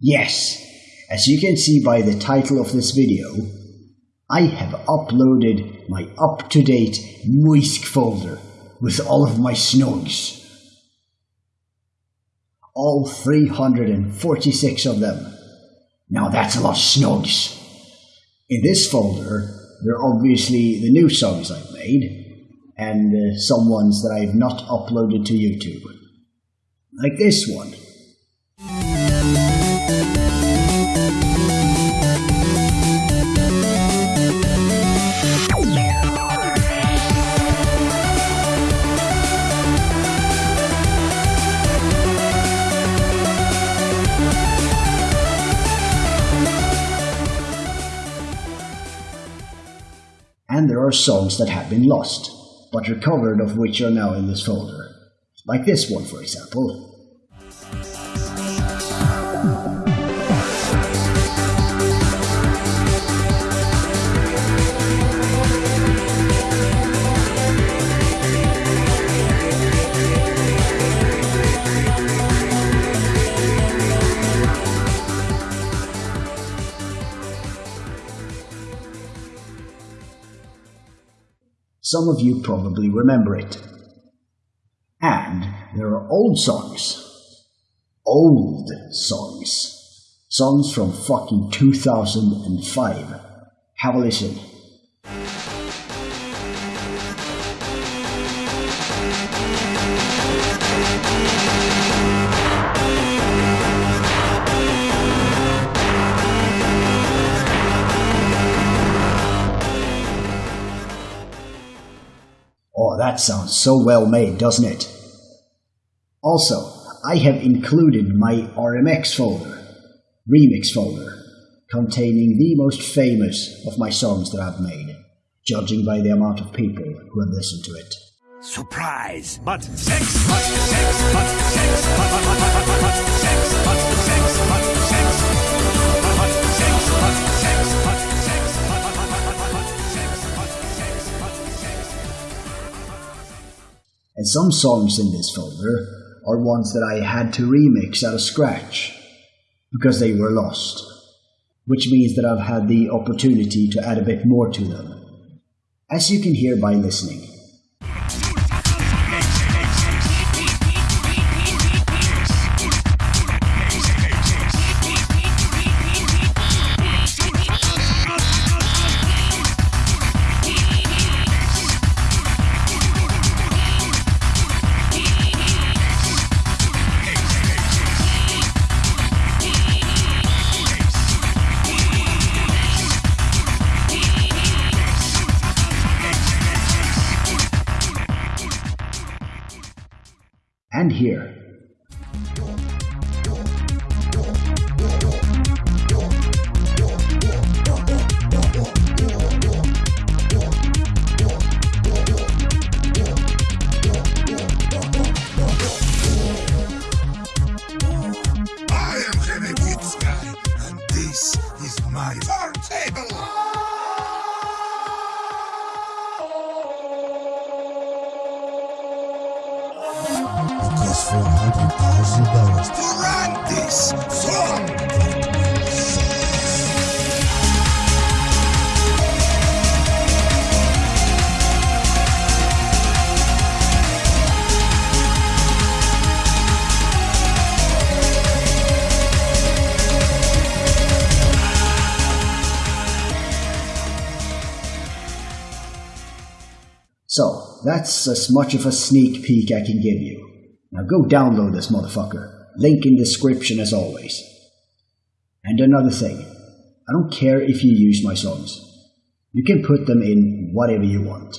Yes, as you can see by the title of this video, I have uploaded my up-to-date Muisk folder with all of my snogs. All 346 of them. Now that's a lot of snogs. In this folder, there are obviously the new songs I've made, and uh, some ones that I've not uploaded to YouTube. Like this one. And there are songs that have been lost, but recovered of which are now in this folder. Like this one, for example. Some of you probably remember it. And there are old songs. Old songs. Songs from fucking 2005. Have a listen. That sounds so well made, doesn't it? Also, I have included my RMX folder, remix folder, containing the most famous of my songs that I've made, judging by the amount of people who have listened to it. Surprise! But sex, but sex, but sex, but but but but And some songs in this folder are ones that I had to remix out of scratch because they were lost, which means that I've had the opportunity to add a bit more to them, as you can hear by listening. And here. So, that's as much of a sneak peek I can give you. Now go download this motherfucker. Link in description as always. And another thing, I don't care if you use my songs. You can put them in whatever you want.